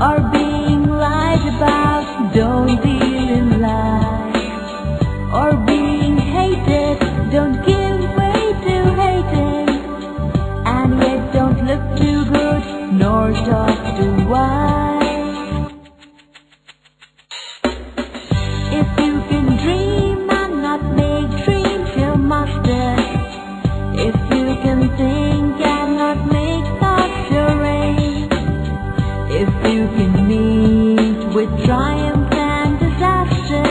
or being lied about, don't deal in lies. Or being hated, don't give way to hating. And yet don't look too good, nor talk too wise. If you can dream and not make dreams your master, if you can think. with triumph and deception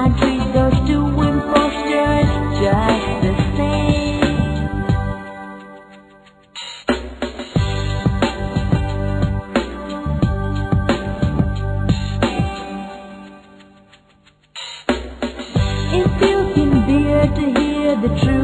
i treat those two imposters just the truth.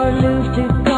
our lose to